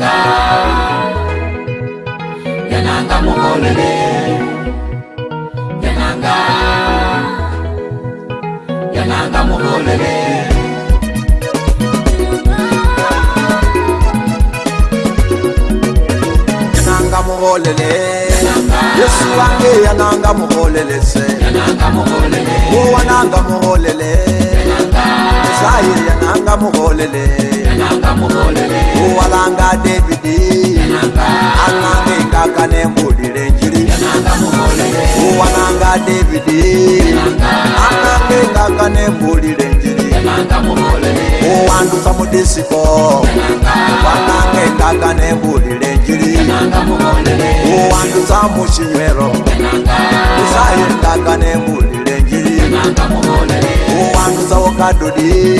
yananga yananga mukolele yananga yananga mukolele yananga mukolele yesu wange yananga mukolele se yananga mukolele wo wananga mukolele yananga shayi yananga muholele uwalanga david ananga ingaka nembulile njili uwalanga david ananga ingaka nembulile njili uwandusa mudisiko wananga ingaka nembulile njili uwandusa mushinywelo usayi ingaka nembulile wanduza wokadodi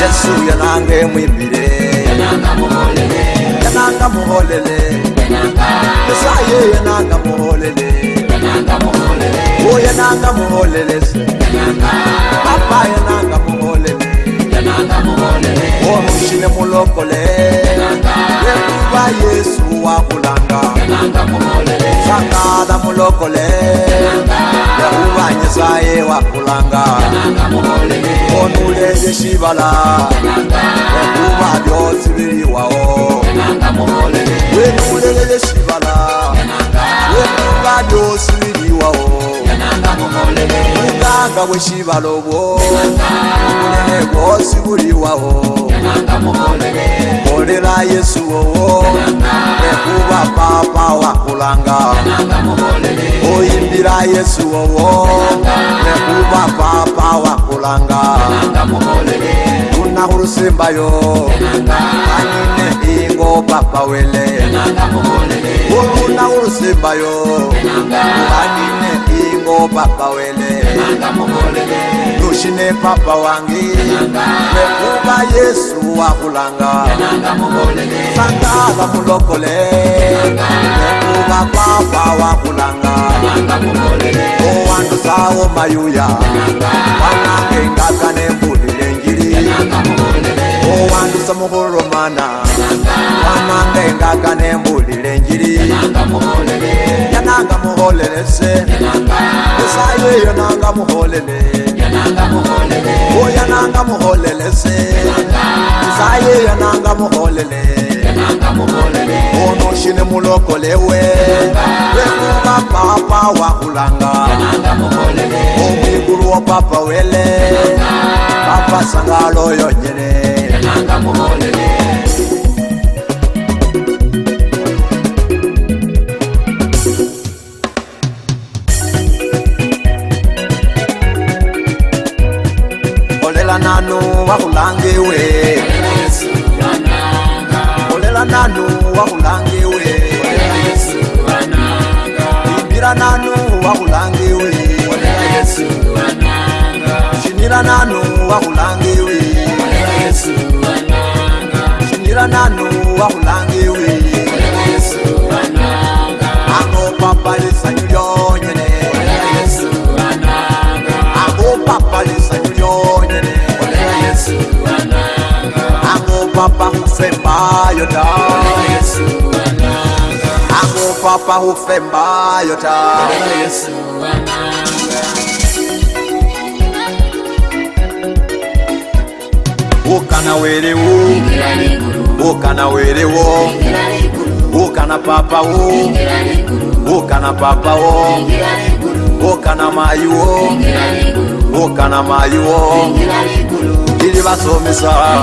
yesu yananga emwimbire yananga muholele esaye yananga muholele oyananga muholele apa yananga muholele omushile oh, mulokole yekuba yesu wakulanga yananga muholele sangada mulokole yakubanyesaye wakulanga onuleye sibala yakuba byosibiriwao wenuleleye sibala mwanga weshivalovo unene vosi vuliwawo kolela yesu wowo ekuva papa wa kulanga oyimbila yesu wowo ekuva papa wa kulanga una hulusimbayo anine ingo papa wele uluna hulusimbayo anine ingo papa wele tushine papa wange mekuba yesu wakulanga sangala mulokole mekuba papa wakulanga owandusawo mayuya wanange ngaka nembulile njiri owandusa mukulomana wanange ngaka nembulile njiri nanga muholele se esayo eyo nanga muholele oya nanga muholele se esayo eyo nanga muholele ono shine mulokolewe ekuba papa wa kulanga omwiguru wa papa wele papa sangalo yonyene papa ufemba yota amu papa ufemba yota ukana weriwu ukana weriwo ukana papa wo ukana papa wo ukana mayi wo ukana mayi wo ili basomisa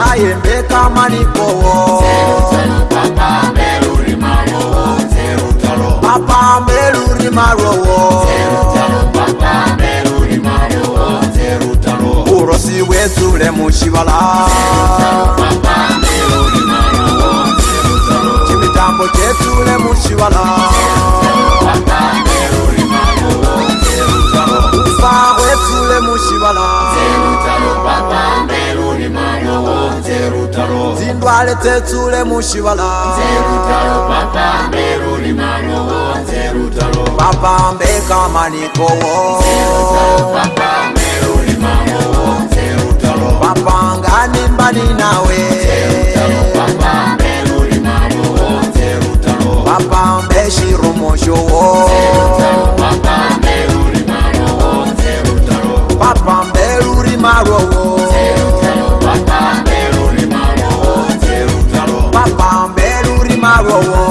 zayembe kamanikowo apa melurima lwowo urosi wetule mucibala cimitambo cetule mucibala endwala tetsule mushibala papambe kamanikowo whoa, whoa.